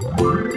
Bye.